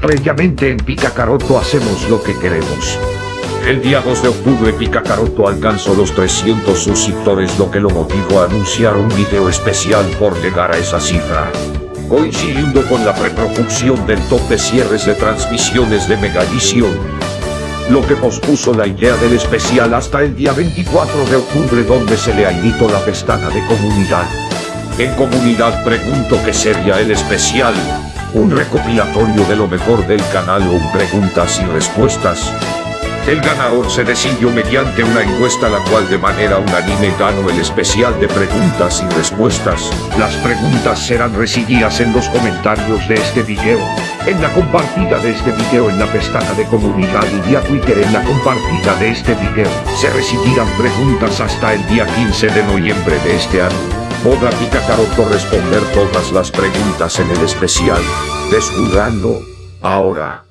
Previamente en Picacaroto hacemos lo que queremos. El día 2 de octubre Picacaroto alcanzó los 300 suscriptores lo que lo motivó a anunciar un video especial por llegar a esa cifra. Coincidiendo con la preproducción del top de cierres de transmisiones de Megavisión. Lo que pospuso la idea del especial hasta el día 24 de octubre donde se le invitó la pestaña de comunidad. En comunidad pregunto qué sería el especial. Un recopilatorio de lo mejor del canal o preguntas y respuestas. El ganador se decidió mediante una encuesta la cual de manera unánime ganó el especial de preguntas y respuestas. Las preguntas serán recibidas en los comentarios de este video, en la compartida de este video en la pestaña de comunidad y vía Twitter en la compartida de este video. Se recibirán preguntas hasta el día 15 de noviembre de este año. Podrá Picacaroto responder todas las preguntas en el especial. Desjugando. Ahora.